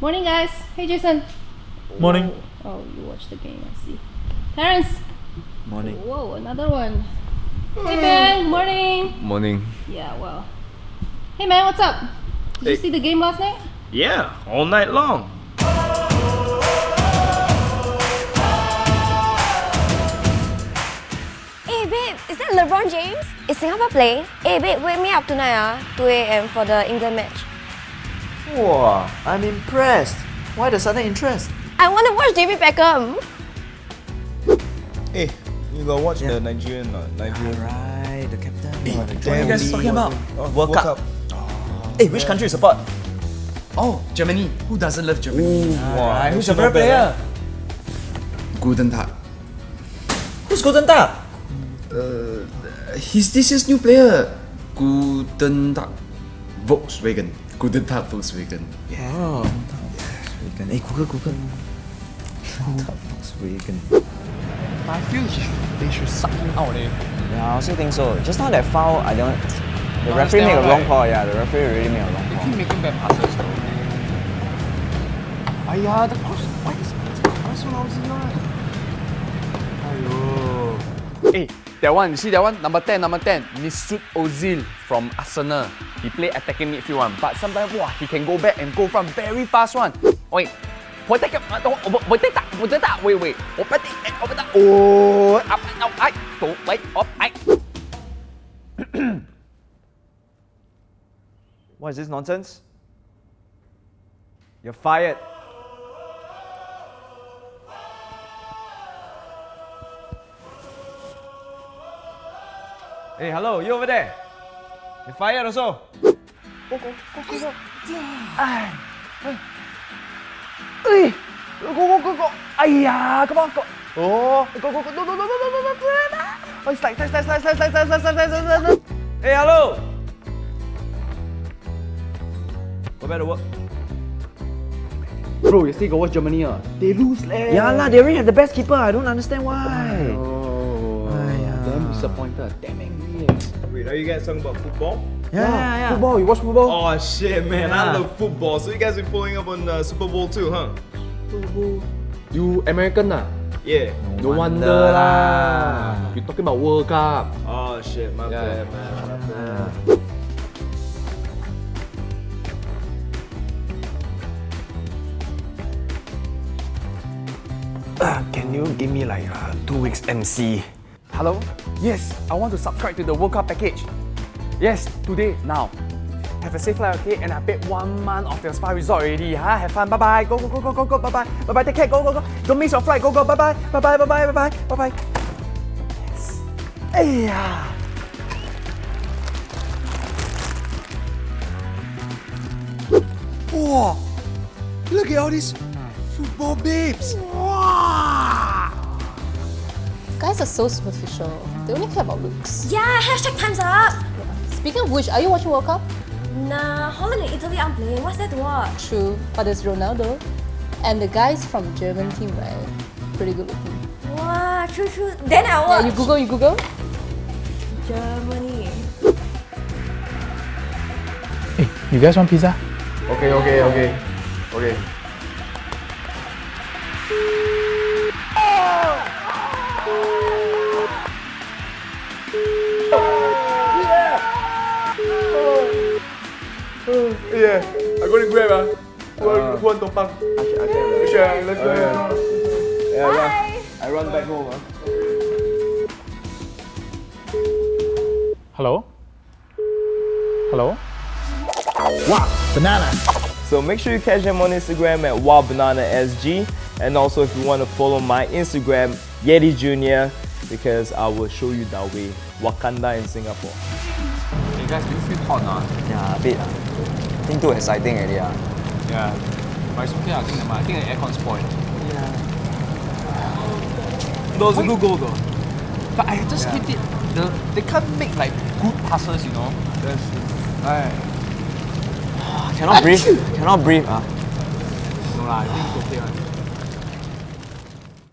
Morning, guys. Hey, Jason. Morning. Oh, you watch the game, I see. Terence. Morning. Whoa, another one. Hey, Ben. Morning. Morning. Yeah, well. Hey, man, what's up? Did you see the game last night? Yeah, all night long. Hey babe, is that LeBron James? Is Singapore playing? Hey babe, wake me up tonight ah, 2 a.m. for the England match. Wow, I'm impressed. Why the sudden interest? I want to watch David Beckham. Hey, you gotta watch Yeah. the Nigerian, uh, Nigerian. Alright, the captain. What you guys talking about? Oh, World, Cup. Hey, which country you support? Oh, Germany. Who doesn't love Germany? Wow, Who's your favorite player? Guten Tag. Who's Golden Tag? Uh, he's this year's new player. Guten Tag. Volkswagen. Guten Tag Volkswagen. Yeah. Oh, Volkswagen. Hey, Google, Google. Volkswagen. I feel he should, they should suck him out eh. Yeah, I also think so. Just now that foul, I don't. The Don't referee made a wrong why. call. Yeah, the referee really made a wrong They call. keep making bad passes though. Aiya, the cross, why is why so lousy one? Aiyo. Hey, that one, you see that one? Number 10, number 10. Mesut Ozil from Arsenal. He play attacking midfield one, but sometimes, wow, he can go back and go from very fast one. Wait, boleh ah, oh, Wait, Wait, wait. Open tak? Open tak? Oh, apa now? I, to, wait, up, I. What is this nonsense? You're fired. Hey, hello, you over there? You're fired also. Go, go, go, go, go. Ay. Ay. Go, go, go, go. Ayah, come on, go. Oh, go, go, go, no, no, no, no, no, no, no, no. Oh, slide, slide, slide, slide, slide, slide, slide, slide, slide, slide, slide. Hey, hello. Go back to work. Bro, you still go, watch Germany ah? They lose leh. Yeah lah, they already have the best keeper. I don't understand why. Oh disappointed. Damn angry. eh. Wait, are you guys talking about football? Yeah, yeah, yeah. Football, you watch football? Oh shit, man, I love football. So you guys been following up on uh, Super Bowl too, huh? Super Bowl. You American ah? Yeah. No wonder wonder lah. lah. You talking about World Cup? Oh shit, my Yeah. bad, man. My bad. Can you give me like uh, two weeks MC? Hello? Yes, I want to subscribe to the World Cup package. Yes, today, now. Have a safe flight, okay? And I paid one month of your spa resort already. Huh? Have fun. Bye bye. Go go go go go go. Bye bye. Bye bye. Take care. Go go go. Don't miss your flight. Go go. Bye bye. Bye bye. Bye bye. Bye bye. Bye bye. Yes. Hey Wow! Look at all these hmm. football babes! Wow! Guys are so superficial. They only care about looks. Yeah, hashtag time's up. Speaking of which, are you watching World Cup? Nah, Holland and Italy aren't playing. What's there to watch? True, but there's Ronaldo. And the guys from German team, right? Pretty good looking. Wow, true, true. Then I Yeah, watch. you Google, you Google. Germany. Hey, you guys want pizza? Okay, okay, okay. Okay. Yeah, I go to Grab ah. Who want- who want tumpang? Sure, let's go. Yeah, I run, I run back home ah. Hello? Hello? Wow, banana. So make sure you catch them on Instagram at WildBananaSG. And also if you want to follow my Instagram, Yeti Jr. Because I will show you that way. Wakanda in Singapore. You guys, do you feel hot ah? Yeah, a bit. Think too exciting already. ah. Yeah. But it's okay, I think, I think the aircon spoiled. That was a good goal though. But I just hate it. The, they can't make like good passes, you know. That's right. Cannot breathe. Cannot breathe. ah. No lah, I think it's okay. One.